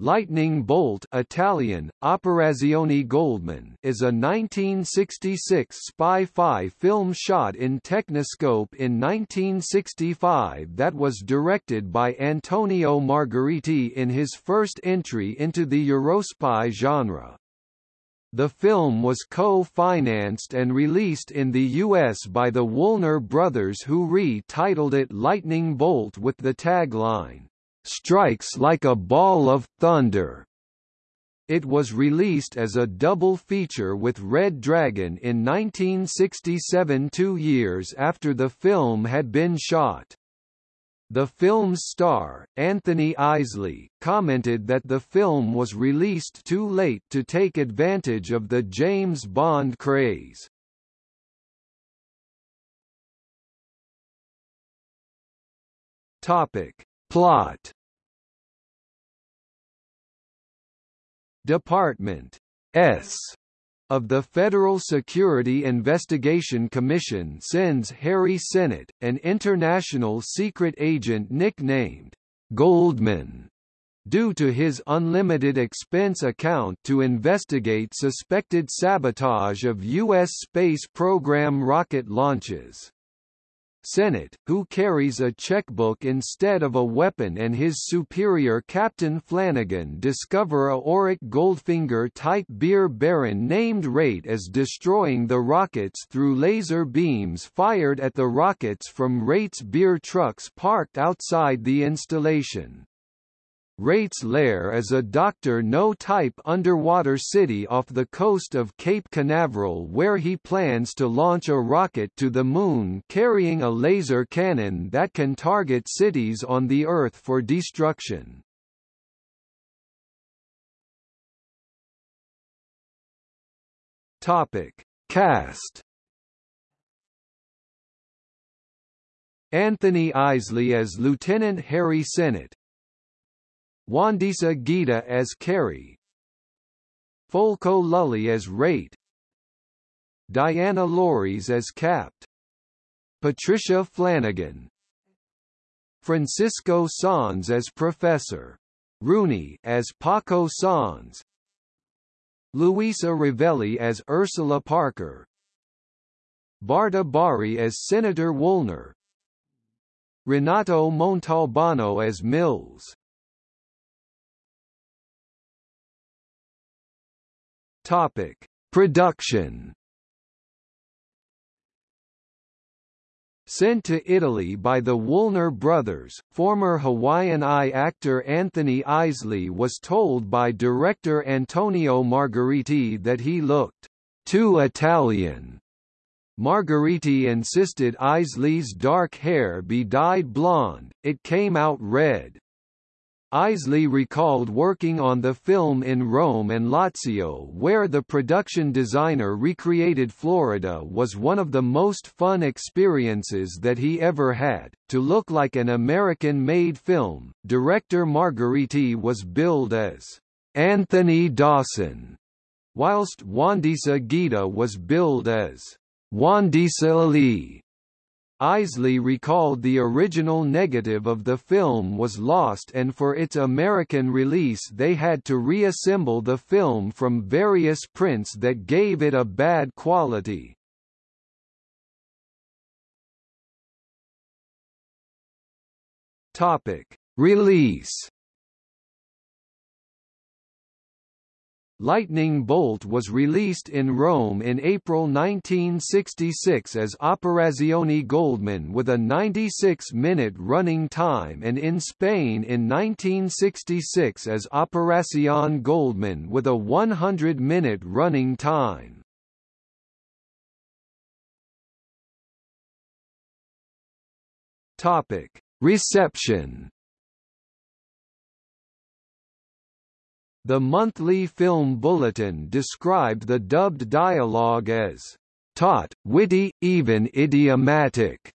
Lightning Bolt Italian, Operazione Goldman is a 1966 spy-fi film shot in Techniscope in 1965 that was directed by Antonio Margheriti in his first entry into the Eurospy genre. The film was co-financed and released in the U.S. by the Woolner brothers who re-titled it Lightning Bolt with the tagline, strikes like a ball of thunder. It was released as a double feature with Red Dragon in 1967 two years after the film had been shot. The film's star, Anthony Eisley, commented that the film was released too late to take advantage of the James Bond craze. Topic. Plot Department S of the Federal Security Investigation Commission sends Harry Sennett, an international secret agent nicknamed Goldman, due to his unlimited expense account to investigate suspected sabotage of U.S. space program rocket launches. Sennett, who carries a checkbook instead of a weapon and his superior Captain Flanagan discover a Auric Goldfinger-type beer baron named Rate as destroying the rockets through laser beams fired at the rockets from Rate's beer trucks parked outside the installation. Rate's lair is a Doctor No-type underwater city off the coast of Cape Canaveral where he plans to launch a rocket to the Moon carrying a laser cannon that can target cities on the Earth for destruction. Topic. Cast Anthony Eisley as Lieutenant Harry Sennett Wandisa Gita as Carrie Folco Lulli as Rate. Diana Lorys as Capt. Patricia Flanagan. Francisco Sanz as Professor. Rooney as Paco Sanz Luisa Rivelli as Ursula Parker. Barta Barri as Senator Woolner. Renato Montalbano as Mills Topic: Production. Sent to Italy by the Woolner brothers, former Hawaiian Eye actor Anthony Eisley was told by director Antonio Margheriti that he looked too Italian. Margheriti insisted Eisley's dark hair be dyed blonde, it came out red. Eisley recalled working on the film in Rome and Lazio where the production designer recreated Florida was one of the most fun experiences that he ever had. To look like an American-made film, director Margheriti was billed as Anthony Dawson, whilst Wandisa Gita was billed as Wandisa Ali. Eisley recalled the original negative of the film was lost and for its American release they had to reassemble the film from various prints that gave it a bad quality. Topic: Release Lightning Bolt was released in Rome in April 1966 as Operazione Goldman with a 96-minute running time and in Spain in 1966 as Operación Goldman with a 100-minute running time. Reception The monthly film bulletin described the dubbed dialogue as taut, witty, even idiomatic,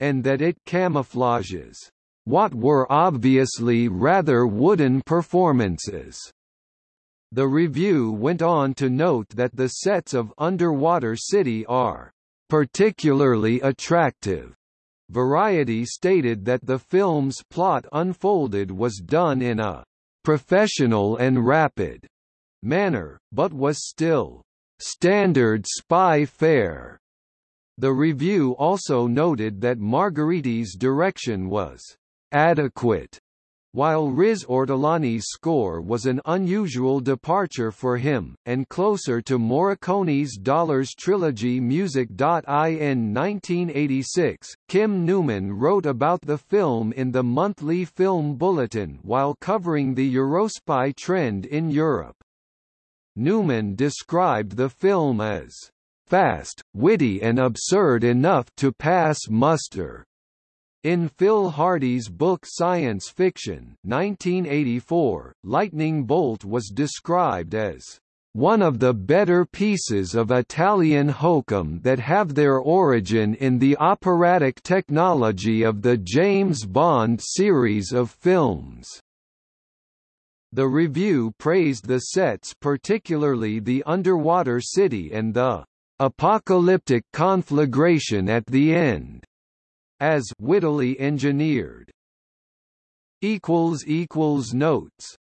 and that it camouflages what were obviously rather wooden performances. The review went on to note that the sets of Underwater City are particularly attractive. Variety stated that the film's plot unfolded was done in a professional and rapid manner, but was still standard spy fare. The review also noted that Margheriti's direction was adequate while Riz Ortolani's score was an unusual departure for him, and closer to Morricone's Dollars trilogy Music.in 1986, Kim Newman wrote about the film in the Monthly Film Bulletin while covering the Eurospy trend in Europe. Newman described the film as fast, witty and absurd enough to pass muster. In Phil Hardy's book Science Fiction 1984, Lightning Bolt was described as one of the better pieces of Italian hokum that have their origin in the operatic technology of the James Bond series of films. The review praised the sets particularly the underwater city and the apocalyptic conflagration at the end as wittily engineered. equals equals notes